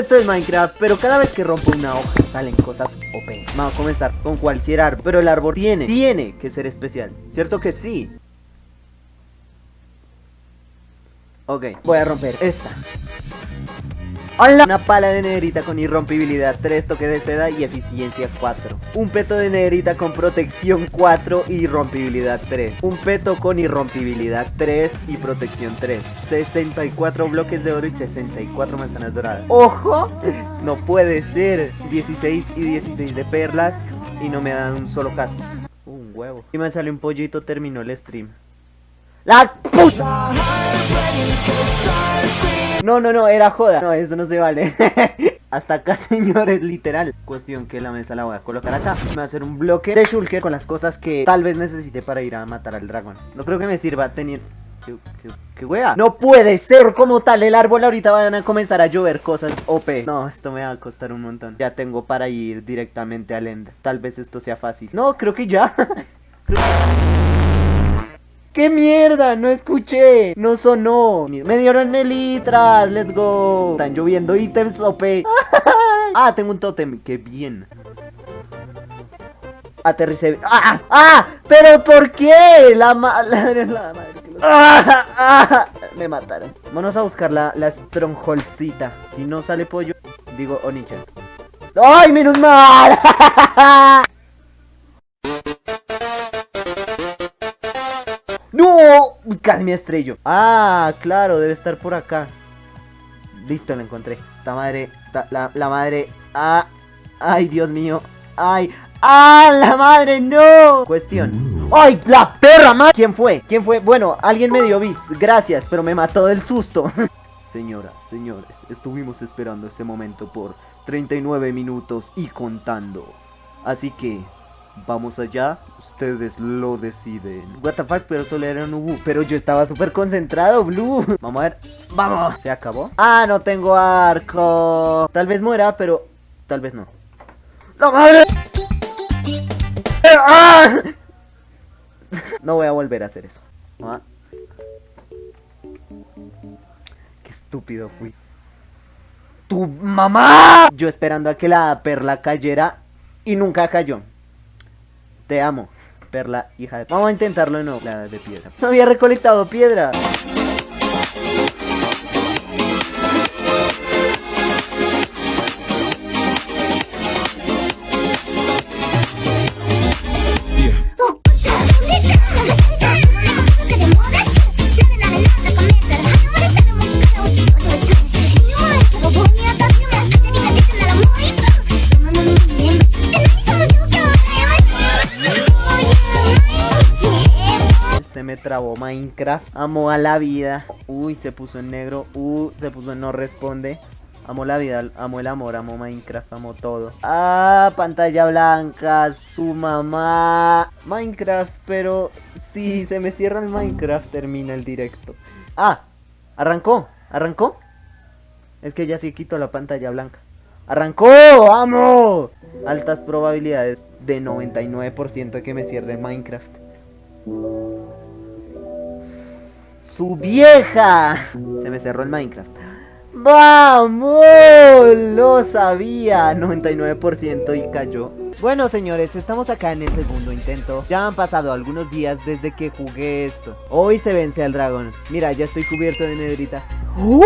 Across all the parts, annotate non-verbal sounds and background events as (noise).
Esto es Minecraft, pero cada vez que rompo una hoja salen cosas OP. Vamos a comenzar con cualquier árbol, pero el árbol tiene, tiene que ser especial. ¿Cierto que sí? Ok, voy a romper esta. ¡Hola! Una pala de negrita con irrompibilidad 3, toque de seda y eficiencia 4. Un peto de negrita con protección 4 y irrompibilidad 3. Un peto con irrompibilidad 3 y protección 3. 64 bloques de oro y 64 manzanas doradas. ¡Ojo! No puede ser. 16 y 16 de perlas y no me dan un solo casco. Un huevo. Y me sale un pollito, terminó el stream. ¡La puta! No, no, no, era joda. No, eso no se vale. (laughs) Hasta acá, señores, literal. Cuestión que la mesa la voy a colocar acá. Me voy a hacer un bloque de shulker con las cosas que tal vez necesite para ir a matar al dragón. No creo que me sirva teniendo... ¿Qué, qué, wea? No puede ser como tal el árbol ahorita van a comenzar a llover cosas OP No, esto me va a costar un montón Ya tengo para ir directamente al end Tal vez esto sea fácil No, creo que ya (laughs) ¡Qué mierda! No escuché. No sonó. Me dieron elitras. Let's go. Están lloviendo ítems (laughs) OP. ah, tengo un tótem. ¡Qué bien! Aterricé. ¡Ah! ¡Ah! ¿Pero por qué? La (laughs) madre. La madre ¡Ah! (laughs) ¡Ah! Me mataron. Vamos a buscar la, la strongholdcita. Si no sale pollo, digo Onichan. ¡Ay, menos mal! ¡No! Casi estrello. Ah, claro, debe estar por acá. Listo, la encontré. La madre, la, la madre. Ah, ay, Dios mío. Ay, ¡Ah, la madre, no! Cuestión. ¡Ay, la perra, madre! ¿Quién fue? ¿Quién fue? Bueno, alguien me dio bits, gracias, pero me mató del susto. (laughs) Señoras, señores, estuvimos esperando este momento por 39 minutos y contando. Así que, Vamos allá, ustedes lo deciden. What pero solo era un Ubu. Pero yo estaba súper concentrado, Blue. (laughs) Vamos a ver. ¡Vamos! ¿Se acabó? ¡Ah, no tengo arco! Tal vez muera, pero tal vez no. ¡No madre! ¡Ah! (laughs) No voy a volver a hacer eso. Ah. Qué estúpido fui. ¡Tu mamá! Yo esperando a que la perla cayera y nunca cayó. Te amo, perla, hija de... Vamos a intentarlo de nuevo. La de piedra. No había recolectado piedra. Me trabó Minecraft. Amo a la vida. Uy, se puso en negro. Uy, se puso en no responde. Amo la vida, amo el amor, amo Minecraft, amo todo. Ah, pantalla blanca, su mamá. Minecraft, pero si se me cierra el Minecraft, termina el directo. Ah, arrancó, arrancó. Es que ya sí quito la pantalla blanca. ¡Arrancó! ¡Vamos! Altas probabilidades de 99% de que me cierre Minecraft. ¡Su vieja! Se me cerró el Minecraft. ¡Vamos! Lo sabía. 99% y cayó. Bueno señores, estamos acá en el segundo intento Ya han pasado algunos días desde que jugué esto Hoy se vence al dragón Mira, ya estoy cubierto de nedrita ¡Uh!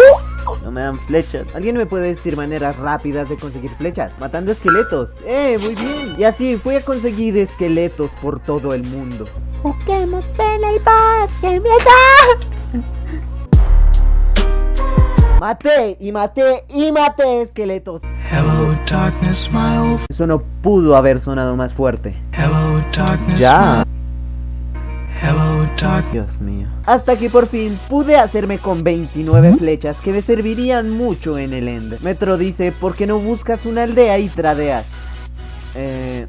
No me dan flechas ¿Alguien me puede decir maneras rápidas de conseguir flechas? Matando esqueletos ¡Eh, muy bien! Y así fui a conseguir esqueletos por todo el mundo en el bosque Maté y maté y maté esqueletos. Hello, darkness, my Eso no pudo haber sonado más fuerte. Hello, darkness, ya. Hello, Dios mío. Hasta que por fin pude hacerme con 29 flechas que me servirían mucho en el end. Metro dice, ¿por qué no buscas una aldea y tradeas? Eh...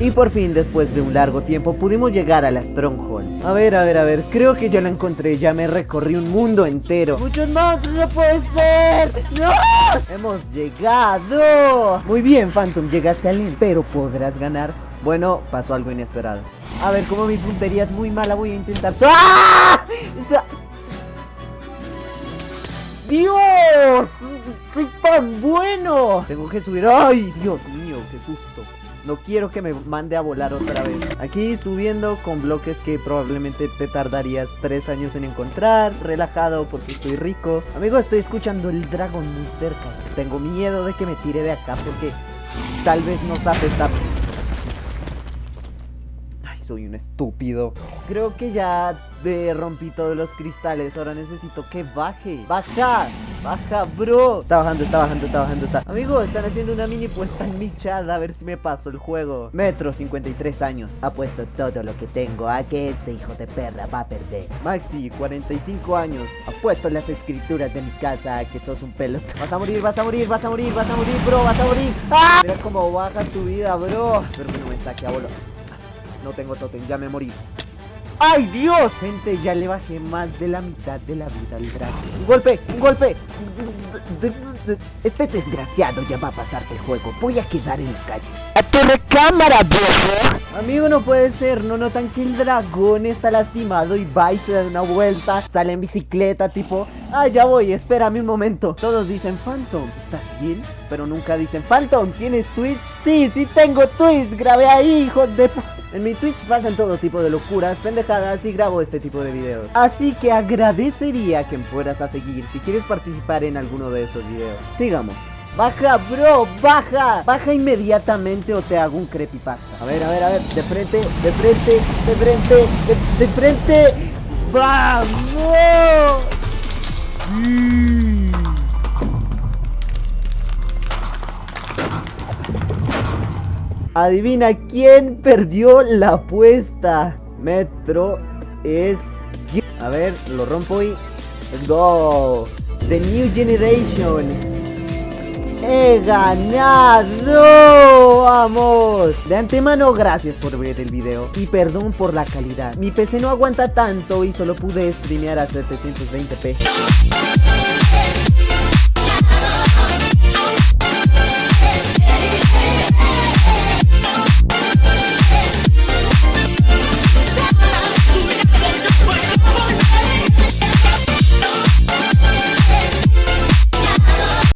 Y por fin, después de un largo tiempo, pudimos llegar a la Stronghold. A ver, a ver, a ver, creo que ya la encontré, ya me recorrí un mundo entero. ¡Muchos monstruos, no puede ser! ¡No! ¡Hemos llegado! Muy bien, Phantom, llegaste al end, pero podrás ganar. Bueno, pasó algo inesperado. A ver, como mi puntería es muy mala, voy a intentar... ¡Ah! Dios! ¡Soy tan bueno! Tengo que subir. ¡Ay, Dios mío! ¡Qué susto! No quiero que me mande a volar otra vez. Aquí subiendo con bloques que probablemente te tardarías tres años en encontrar. Relajado porque estoy rico. Amigo, estoy escuchando el dragón muy cerca. Tengo miedo de que me tire de acá porque tal vez no sabe estar soy un estúpido. Creo que ya de rompí todos los cristales. Ahora necesito que baje. ¡Baja! ¡Baja, bro! Está bajando, está bajando, está bajando, está. Amigo, están haciendo una mini puesta en mi chat. A ver si me paso el juego. Metro, 53 años. Apuesto todo lo que tengo a que este hijo de perra va a perder. Maxi, 45 años. Apuesto las escrituras de mi casa a que sos un pelota. Vas a morir, vas a morir, vas a morir, vas a morir, bro, vas a morir. ¡Ah! Mira cómo baja tu vida, bro. Pero que no me saque a. No tengo totem, ya me morí. ¡Ay, Dios! Gente, ya le bajé más de la mitad de la vida al dragón. ¡Un golpe! ¡Un golpe! Este desgraciado ya va a pasarse el juego. Voy a quedar en la calle. ¡A tu recámara, viejo! Amigo, no puede ser. ¿No notan que el dragón está lastimado y va y se da una vuelta? Sale en bicicleta, tipo... Ah, ya voy, espérame un momento. Todos dicen, Phantom, ¿estás bien? Pero nunca dicen, Phantom, ¿tienes Twitch? Sí, sí tengo Twitch. Grabé ahí, hijos de... En mi Twitch pasan todo tipo de locuras, pendejadas y grabo este tipo de videos. Así que agradecería que me fueras a seguir si quieres participar en alguno de estos videos. Sigamos. Baja, bro, baja. Baja inmediatamente o te hago un creepypasta. A ver, a ver, a ver. De frente, de frente, de frente, de, frente. ¡Vamos! Adivina quién perdió la apuesta. Metro es... A ver, lo rompo y... Go. The New Generation. ¡He ganado! ¡Vamos! De antemano, gracias por ver el video y perdón por la calidad. Mi PC no aguanta tanto y solo pude streamear a 720p.